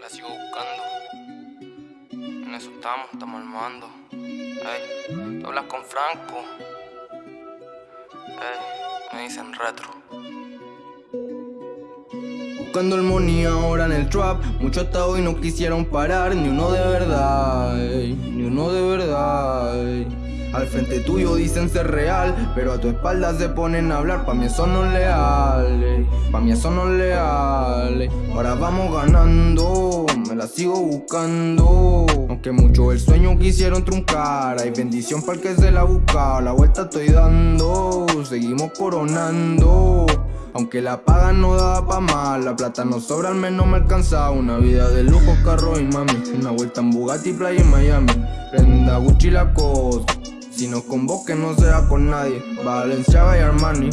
La sigo buscando. En eso estamos, estamos armando. Ey, tú hablas con Franco. Ey, me dicen retro. Buscando money ahora en el trap Muchos hasta hoy no quisieron parar Ni uno de verdad, ni uno de verdad. Al frente tuyo dicen ser real Pero a tu espalda se ponen a hablar. Pa' mí eso no es leal, pa' mí eso no es leal. Ahora vamos ganando, me la sigo buscando. Aunque muchos el sueño quisieron truncar Hay bendición para el que se la busca. La vuelta estoy dando, seguimos coronando. Aunque la paga no daba pa' mal, la plata no sobra, al menos me alcanza. Una vida de lujo, carro y mami. Una vuelta en Bugatti, playa en Miami. Prenda Gucci la cosa si nos convoque no sea con nadie. Valenciaga y Armani.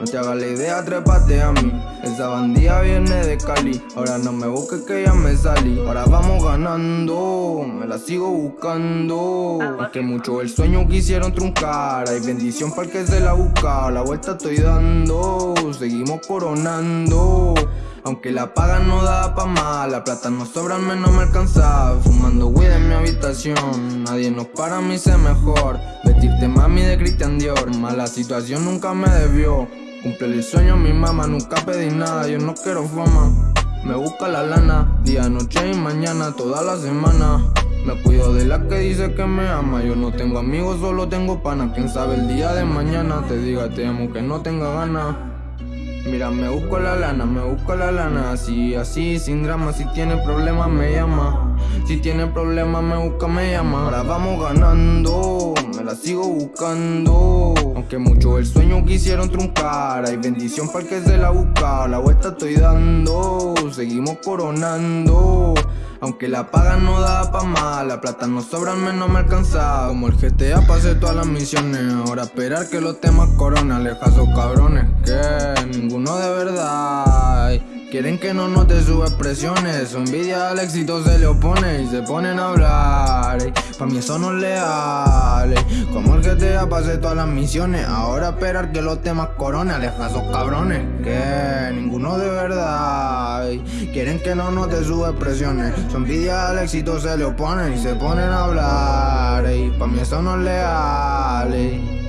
No te hagas la idea, trépate a mí. Esa bandía viene de Cali. Ahora no me busques que ya me salí. Ahora vamos ganando. Me la sigo buscando. Aunque mucho el sueño quisieron truncar Hay bendición para el que se la busca. La vuelta estoy dando. Seguimos coronando aunque la paga no da pa' más, la plata no sobra, al menos me alcanza. Fumando weed en mi habitación, nadie nos para, a mí sé mejor. Vestirte mami de Christian Dior, mala situación nunca me debió. Cumple el sueño mi mamá, nunca pedí nada, yo no quiero fama. Me busca la lana, día, noche y mañana, toda la semana. Me cuido de la que dice que me ama Yo no tengo amigos, solo tengo pana. Quién sabe el día de mañana Te diga te amo que no tenga ganas Mira, me busco la lana, me busco la lana Así, así, sin drama Si tiene problemas me llama. Si tiene problemas me busca, me llama. Ahora vamos ganando Me la sigo buscando. Aunque muchos el sueño quisieron truncar Hay bendición para el que se la busca. La vuelta estoy dando Seguimos coronando. Aunque la paga no da pa' más, la plata no sobra, al menos me alcanza. Como el GTA pasé todas las misiones Ahora esperar que los temas corona Aleja esos cabrones Quieren que no note sus expresiones. Su envidia al éxito se le opone Y se ponen a hablar. Pa' mí eso no es leal. Como el GTA pasé todas las misiones Ahora esperar que los temas corona Aleja esos cabrones que ninguno de verdad. Quieren que no note sus expresiones. Su envidia al éxito se le opone y se ponen a hablar. Pa' mí eso no es leal